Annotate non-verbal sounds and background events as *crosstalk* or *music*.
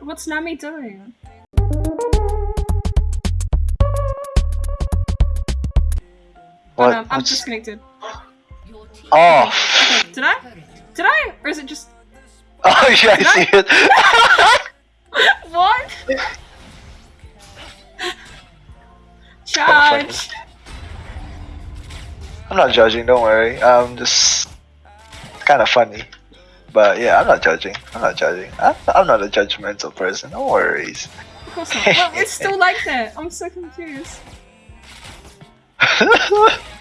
What's Nami doing? What? Oh, no, I'm what's- disconnected. Oh. Okay, did I? Did I? Or is it just *laughs* Oh yeah, I Did see it. *laughs* what? *laughs* Charge! I'm not judging. Don't worry. I'm just kind of funny. But yeah, I'm not judging. I'm not judging. I'm, I'm not a judgmental person. No worries. Of course not. Well, it's still like that. I'm so confused. *laughs*